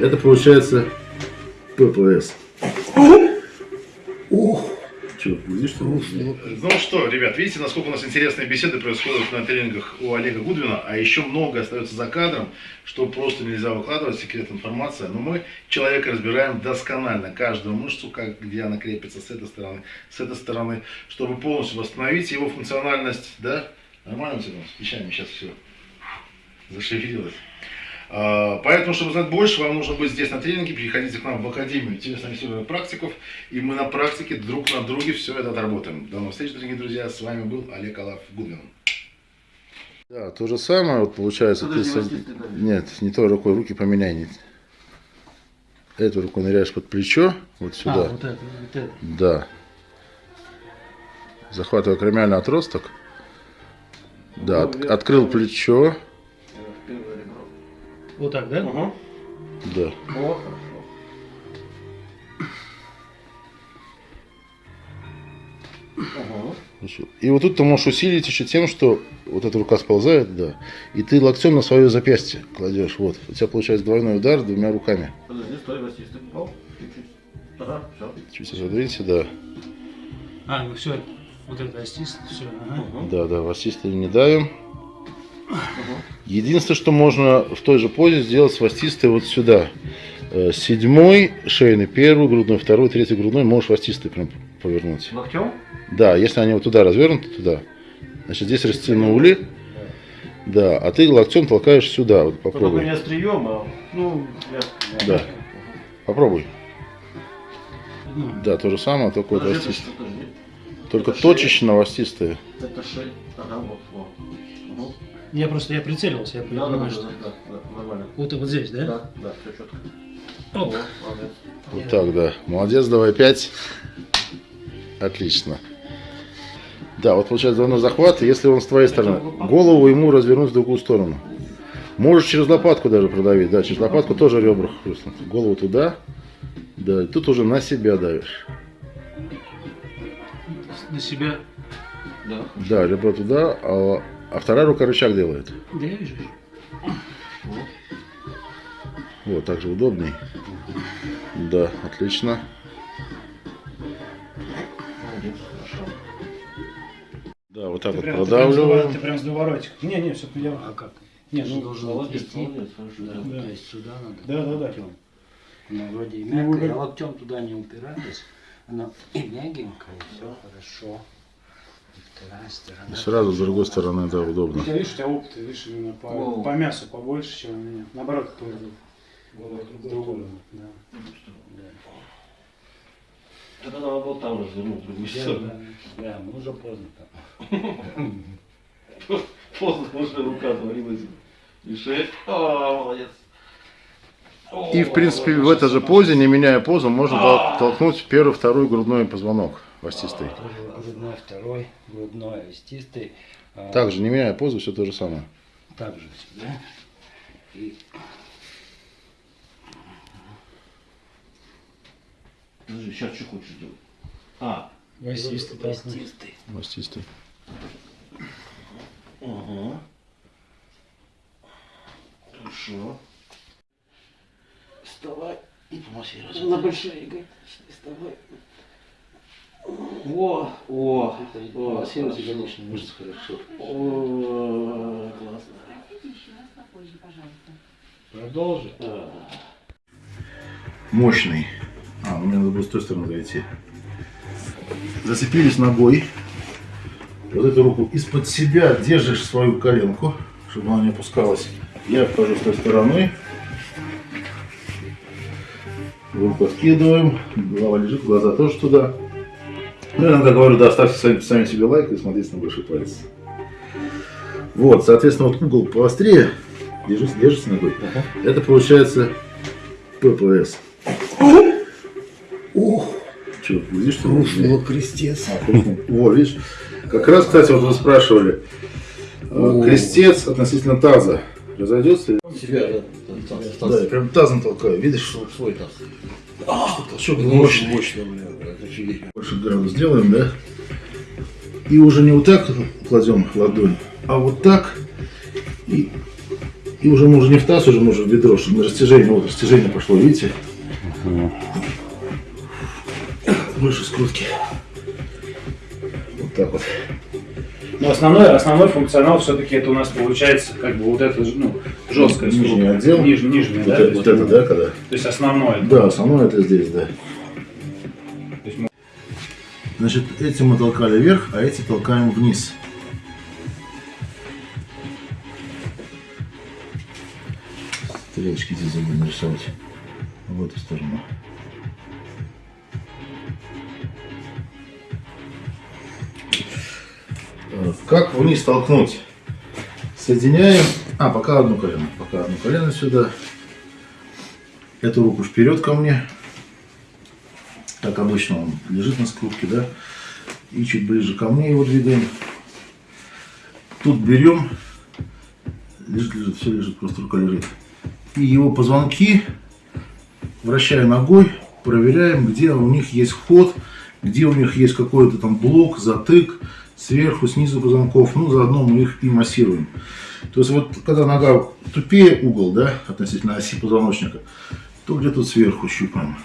Это получается ППС. Ох! Че, видишь, что? Ну что, ребят, видите, насколько у нас интересные беседы происходят на тренингах у Олега Гудвина, а еще много остается за кадром, что просто нельзя выкладывать, секрет информация. Но мы человека разбираем досконально, каждую мышцу, как, где она крепится с этой стороны, с этой стороны, чтобы полностью восстановить его функциональность, да? Нормально у тебя с плечами сейчас все зашевелилось. А, Поэтому, чтобы знать больше, вам нужно быть здесь на тренинге, приходите к нам в Академию телесно практиков, и мы на практике друг на друге все это отработаем. До новых встреч, дорогие друзья, с вами был Олег Алаф Гудвин. Да, то же самое, вот получается, ты с- нет, не той рукой, руки поменяй. не- Эту руку ныряешь под плечо, вот сюда. А, вот это, вот это. Да. Захватывая кремиальный отросток. Да, от- открыл плечо. Вот так, да? Да. Хорошо. И вот тут ты можешь усилить еще тем, что вот эта рука сползает, да, и ты локтем на свое запястье кладешь. Вот. У тебя получается двойной удар двумя руками. Подожди, стой, Василий, стой. Оп, чуть-чуть. Ага, все. Чуть разодвинься, да. А, ну все, вот это астист, все, ага. Да, да, вастисты не давим. Единственное, что можно в той же позе сделать с вастистой вот сюда. Э, Седьмой шейный, первый грудной, второй, третий грудной можешь вастистой прям повернуть. Локтем? Да, если они вот туда развернуты, туда. Значит, здесь растянули. Да, а ты локтем толкаешь сюда. Вот Только попробуй. не острием, а... Ну, я... Да. Попробуй. Да, то же самое, только вот подожди. Только это шея. точечно вастистая. Это шея. Ага, вот, вот. Угу. Я просто, я прицелился, я Да, понимаю, да, что... да, да, да, нормально. Вот, вот здесь, да? Да, да, все четко. Оп. Вот, молодец. Вот так, да. Молодец, давай пять. Отлично. Да, вот получается двойной захват, и если он с твоей стороны, голову ему развернуть в другую сторону. Можешь через лопатку даже продавить, да, через лопатку тоже ребра хрустнут. Голову туда, да, и тут уже на себя давишь. На себя. Да. Да, ребро туда, а, а вторая рука рычаг делает. Да я вижу. Вот, так же удобней. Да, отлично. Да, вот так Ты вот прям, ты прям, с продавливаем. ты прям с дуворотик. Не, не, все, я... А как? Не, Ты ну, должен Молодец, молодец, хорошо. Да, Да. То есть сюда надо. Да, да, да. локтем. Она вроде и Ну, мягкая, а локтем туда не упираясь. Она и мягенькая, и все хорошо. И. И сразу с другой стороны, да, У удобно. тебя, видишь, у тебя опыт, видишь, именно по, по мясу побольше, чем у меня. Наоборот, по другому. Да. Это надо было там развернуть, в другую сторону. Да, да, мы уже поздно там. Поздно уже рука отвалилась. И шея. А, молодец. И, в принципе, в этой же позе, не меняя позу, можно тол- толкнуть первый, второй грудной позвонок вастистый. Тоже грудной второй, грудной остистый. А, Также, не меняя позу, все то же самое. Также сюда. И Подожди, сейчас что хочешь делать? А, Васистый, да. остистый. Вастистый. Ага. Хорошо. Вставай и помассируй. На большие ягодицы вставай. О, о, о, массируйте хорошо. ягодичные мышцы хорошо. О, классно. Продолжи. Мощный. А, ну мне надо было с той стороны зайти. Зацепились ногой. Вот эту руку из-под себя держишь свою коленку, чтобы она не опускалась. Я вхожу с той стороны. Руку откидываем. Голова лежит, глаза тоже туда. Ну, я иногда говорю, да, ставьте сами, сами себе лайк и смотрите на большой палец. Вот, соответственно, вот угол поострее. Держись, держись ногой. Это получается ППС. Ух! Че, видишь, что ли? крестец. А. Во, видишь? Как раз, кстати, вот вы спрашивали. э, Крестец относительно таза. Разойдется? Себя, да, Да, я прям тазом толкаю. Видишь? свой таз. Толчок мощный. Это офигеть. Больше градус сделаем, да? И уже не вот так кладем ладонь, а вот так. И И уже можно не в таз, уже можно в ведро, чтобы на растяжение, вот растяжение пошло, видите? Больше скрутки. Вот так вот. Но основной, основной функционал все-таки это у нас получается как бы вот это ну, жесткая Нижний скрутка. отдел. Ниж- нижний, Вот, да? это, то вот это, да, когда? То есть основное. Да, основное это здесь, да. мы- Значит, эти мы толкали вверх, а эти толкаем вниз. Стрелочки здесь забыли нарисовать. В эту сторону. Как вниз толкнуть? Соединяем. А, пока одно колено. Пока одно колено сюда. Эту руку вперед ко мне. Как обычно он лежит на скрутке, да? И чуть ближе ко мне его двигаем. Тут берем. Лежит, лежит, все лежит, просто рука лежит. И его позвонки вращая ногой, проверяем, где у них есть ход, где у них есть какой-то там блок, затык, сверху, снизу позвонков. Ну, заодно мы их и массируем. То есть вот когда нога тупее угол, да, относительно оси позвоночника, то где-то сверху щупаем.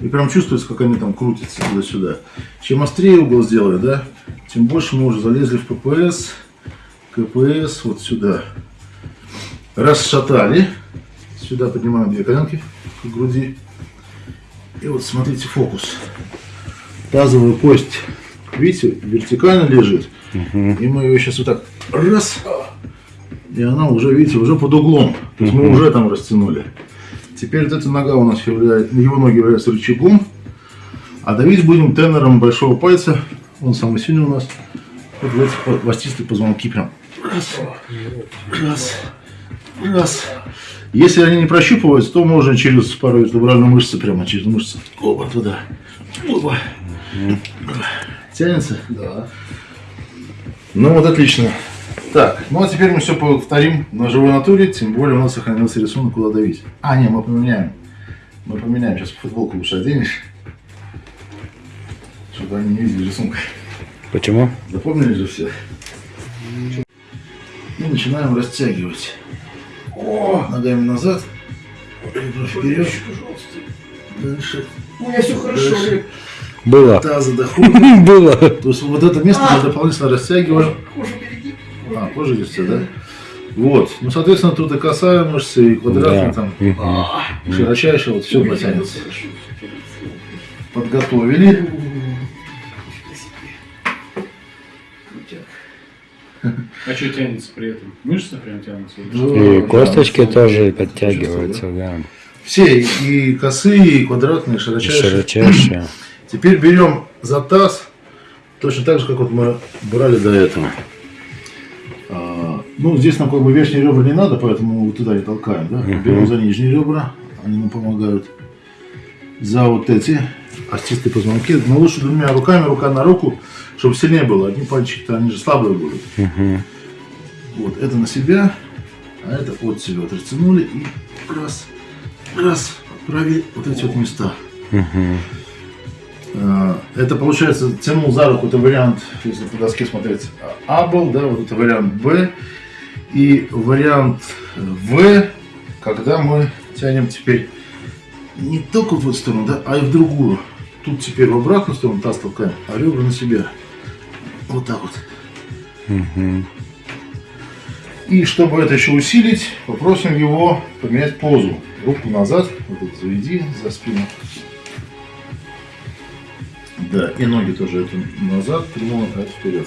И прям чувствуется, как они там крутятся туда-сюда. Чем острее угол сделали, да, тем больше мы уже залезли в ППС, КПС, вот сюда. Расшатали. Сюда поднимаем две коленки к груди. И вот смотрите фокус. Тазовая кость, видите, вертикально лежит. И мы ее сейчас вот так раз. И она уже, видите, уже под углом. То есть мы уже там растянули. Теперь вот эта нога у нас является, его ноги являются рычагом. А давить будем тенором большого пальца. Он самый сильный у нас. Вот в эти позвонки прям. Раз, раз, раз. Если они не прощупываются, то можно через пару вертебральную мышцы, прямо через мышцы. Оба туда. Оба. Тянется? Да. Ну вот отлично. Так, ну а теперь мы все повторим на живой натуре, тем более у нас сохранился рисунок, куда давить. А, не, мы поменяем. Мы поменяем, сейчас футболку лучше оденешь. Чтобы они не видели рисунка. Почему? Запомнили же все? И начинаем растягивать. О, ногами назад. Вперед. Дальше. У меня все хорошо. Дальше. Было. Таза доходит. Было. То есть вот это место мы дополнительно растягиваем. Кожу береги. А, кожа здесь да? Вот. Ну, соответственно, тут и косая мышцы, и квадратная Да. там, Мгм. и широчайшая, вот все потянется. Подготовили. А что тянется при этом? Мышцы прям тянутся? И Да, косточки да, тоже подтягиваются, да. Все, и косые, и квадратные, и И широчайшие. Широчайшие. Теперь берем за таз, точно так же, как вот мы брали до этого. А, ну, здесь нам как бы верхние ребра не надо, поэтому вот туда не толкаем. Да? Берем за нижние ребра, они нам помогают. За вот эти остистые позвонки. Но лучше двумя руками, рука на руку, чтобы сильнее было. Одни пальчики-то, они же слабые будут. Мгм. Вот, это на себя, а это от себя. Вот растянули и раз, раз, отправили вот эти вот места. А, Это получается, тянул за руку, это вариант, если по доске смотреть, А был, да, вот это вариант Б. И вариант В, когда мы тянем теперь не только в эту сторону, да, а и в другую. Тут теперь в обратную сторону таз толкаем, а ребра на себя. Вот так вот. Мгм. И чтобы это еще усилить, попросим его поменять позу. Руку назад, вот это заведи за спину. Да, и ноги тоже это назад, прямо, а это вперед.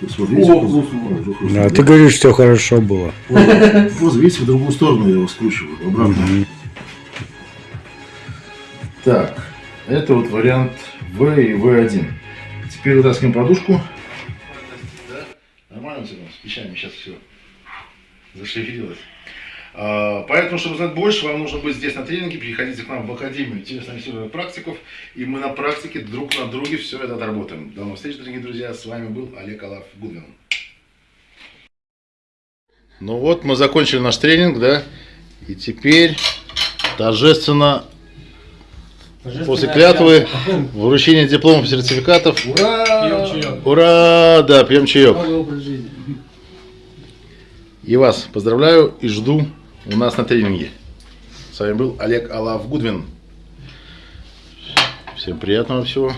Позу? Уже хрустит, Да, да? ты говоришь, все хорошо было. Вот, позу, видите, в другую сторону я его скручиваю, обратно. Мгм. Так, это вот вариант В и В1. Теперь вытаскиваем подушку. Нормально все там с печами сейчас все зашевелилось. А, Поэтому, чтобы знать больше, вам нужно быть здесь на тренинге, приходите к нам в Академию интересно практиков, и мы на практике друг на друге все это отработаем. До новых встреч, дорогие друзья. С вами был Олег Алаф Гудвин. Ну вот, мы закончили наш тренинг, да, и теперь торжественно После клятвы, вручения дипломов, сертификатов. Пьем чаек. Ура! Да, пьем чаек. И вас поздравляю и жду у нас на тренинге. С вами был Олег Алав Гудвин. Всем приятного всего.